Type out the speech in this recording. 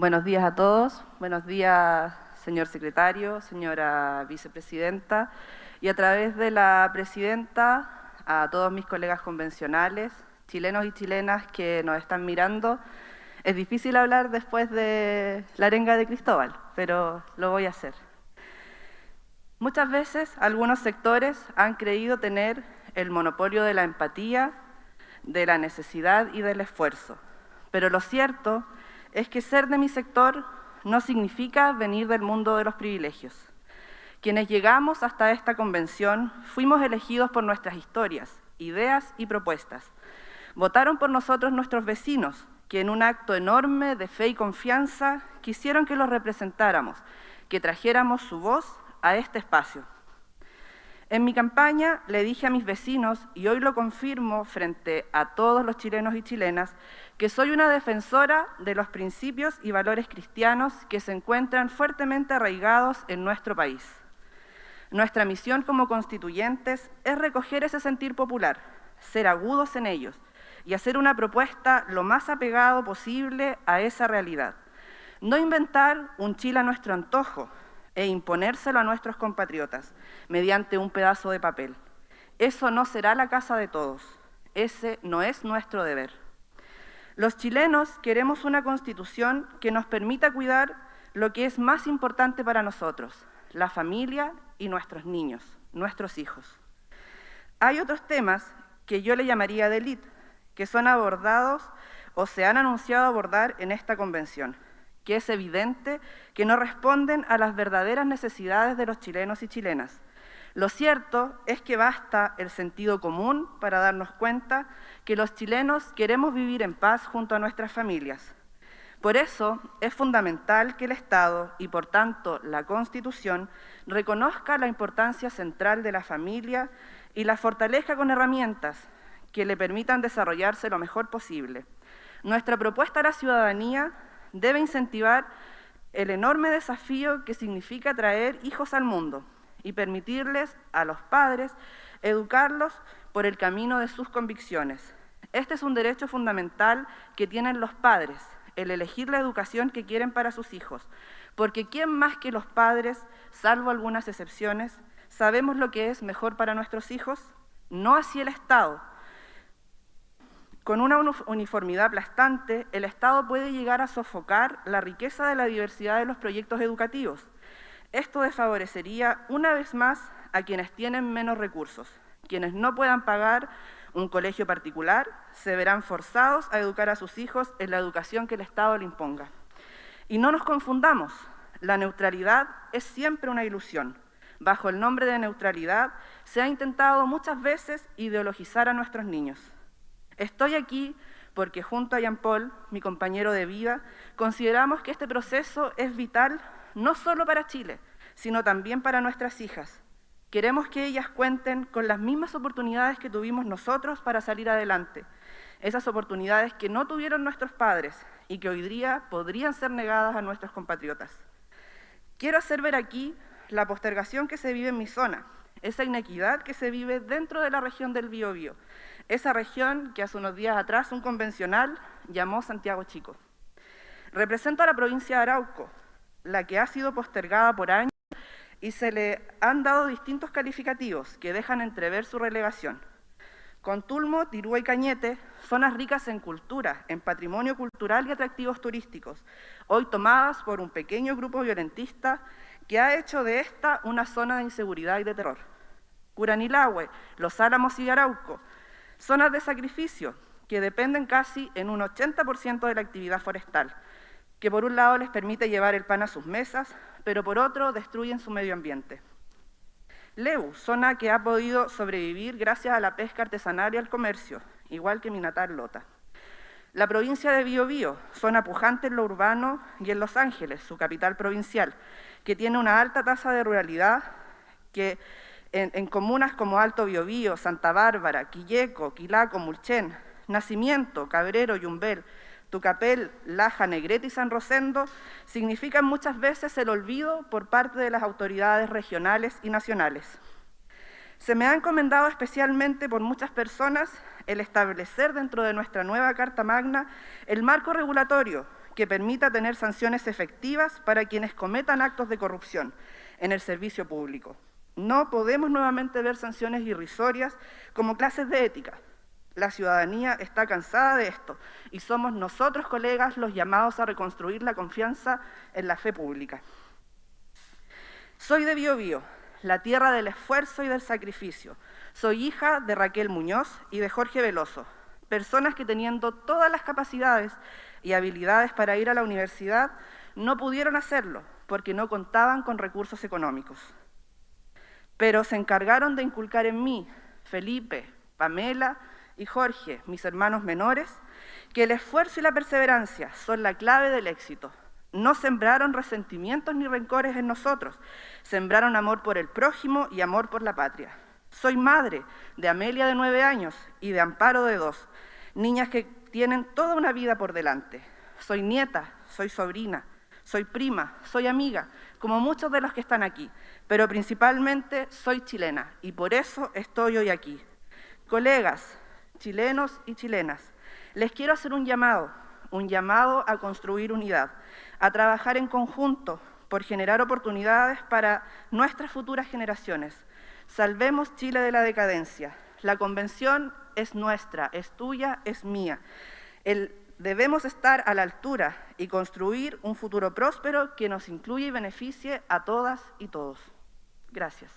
Buenos días a todos. Buenos días, señor secretario, señora vicepresidenta. Y a través de la presidenta, a todos mis colegas convencionales, chilenos y chilenas que nos están mirando. Es difícil hablar después de la arenga de Cristóbal, pero lo voy a hacer. Muchas veces algunos sectores han creído tener el monopolio de la empatía, de la necesidad y del esfuerzo. Pero lo cierto es que ser de mi sector no significa venir del mundo de los privilegios. Quienes llegamos hasta esta convención fuimos elegidos por nuestras historias, ideas y propuestas. Votaron por nosotros nuestros vecinos, que en un acto enorme de fe y confianza quisieron que los representáramos, que trajéramos su voz a este espacio. En mi campaña le dije a mis vecinos, y hoy lo confirmo frente a todos los chilenos y chilenas, que soy una defensora de los principios y valores cristianos que se encuentran fuertemente arraigados en nuestro país. Nuestra misión como constituyentes es recoger ese sentir popular, ser agudos en ellos y hacer una propuesta lo más apegado posible a esa realidad. No inventar un Chile a nuestro antojo e imponérselo a nuestros compatriotas mediante un pedazo de papel. Eso no será la casa de todos. Ese no es nuestro deber. Los chilenos queremos una constitución que nos permita cuidar lo que es más importante para nosotros, la familia y nuestros niños, nuestros hijos. Hay otros temas que yo le llamaría de que son abordados o se han anunciado abordar en esta convención, que es evidente que no responden a las verdaderas necesidades de los chilenos y chilenas, lo cierto es que basta el sentido común para darnos cuenta que los chilenos queremos vivir en paz junto a nuestras familias. Por eso es fundamental que el Estado y por tanto la Constitución reconozca la importancia central de la familia y la fortalezca con herramientas que le permitan desarrollarse lo mejor posible. Nuestra propuesta a la ciudadanía debe incentivar el enorme desafío que significa traer hijos al mundo, y permitirles a los padres educarlos por el camino de sus convicciones. Este es un derecho fundamental que tienen los padres, el elegir la educación que quieren para sus hijos, porque ¿quién más que los padres, salvo algunas excepciones, sabemos lo que es mejor para nuestros hijos? No así el Estado. Con una uniformidad aplastante, el Estado puede llegar a sofocar la riqueza de la diversidad de los proyectos educativos, esto desfavorecería una vez más a quienes tienen menos recursos. Quienes no puedan pagar un colegio particular se verán forzados a educar a sus hijos en la educación que el Estado le imponga. Y no nos confundamos, la neutralidad es siempre una ilusión. Bajo el nombre de neutralidad se ha intentado muchas veces ideologizar a nuestros niños. Estoy aquí porque junto a Jean Paul, mi compañero de vida, consideramos que este proceso es vital no solo para Chile, sino también para nuestras hijas. Queremos que ellas cuenten con las mismas oportunidades que tuvimos nosotros para salir adelante, esas oportunidades que no tuvieron nuestros padres y que hoy día podrían ser negadas a nuestros compatriotas. Quiero hacer ver aquí la postergación que se vive en mi zona, esa inequidad que se vive dentro de la región del Biobío, esa región que hace unos días atrás un convencional llamó Santiago Chico. Represento a la provincia de Arauco, la que ha sido postergada por años y se le han dado distintos calificativos que dejan entrever su relegación. Contulmo, Tirúa y Cañete, zonas ricas en cultura, en patrimonio cultural y atractivos turísticos, hoy tomadas por un pequeño grupo violentista que ha hecho de esta una zona de inseguridad y de terror. Curanilahue, Los Álamos y Arauco, zonas de sacrificio que dependen casi en un 80% de la actividad forestal, que por un lado les permite llevar el pan a sus mesas, pero por otro destruyen su medio ambiente. Leu, zona que ha podido sobrevivir gracias a la pesca artesanal y al comercio, igual que mi natal Lota. La provincia de Biobío, zona pujante en lo urbano y en Los Ángeles, su capital provincial, que tiene una alta tasa de ruralidad que en, comunas como Alto Biobío, Santa Bárbara, Quilleco, Quilaco, Mulchen, Nacimiento, Cabrero, Yumbel, Tucapel, Laja, Negrete y San Rosendo significan muchas veces el olvido por parte de las autoridades regionales y nacionales. Se me ha encomendado especialmente por muchas personas el establecer dentro de nuestra nueva Carta Magna el marco regulatorio que permita tener sanciones efectivas para quienes cometan actos de corrupción en el servicio público. No podemos nuevamente ver sanciones irrisorias como clases de ética. La ciudadanía está cansada de esto y somos nosotros, colegas, los llamados a reconstruir la confianza en la fe pública. Soy de Biobío, la tierra del esfuerzo y del sacrificio. Soy hija de Raquel Muñoz y de Jorge Veloso, personas que teniendo todas las capacidades y habilidades para ir a la universidad, no pudieron hacerlo porque no contaban con recursos económicos. Pero se encargaron de inculcar en mí, Felipe, Pamela y Jorge, mis hermanos menores, que el esfuerzo y la perseverancia son la clave del éxito. No sembraron resentimientos ni rencores en nosotros, sembraron amor por el prójimo y amor por la patria. Soy madre de Amelia de nueve años y de Amparo de dos, niñas que tienen toda una vida por delante. Soy nieta, soy sobrina, soy prima, soy amiga, como muchos de los que están aquí, pero principalmente soy chilena y por eso estoy hoy aquí. Colegas, chilenos y chilenas, les quiero hacer un llamado, un llamado a construir unidad, a trabajar en conjunto por generar oportunidades para nuestras futuras generaciones. Salvemos Chile de la decadencia. La convención es nuestra, es tuya, es mía. Debemos estar a la altura y construir un futuro próspero que nos incluya y beneficie a todas y todos. Gracias.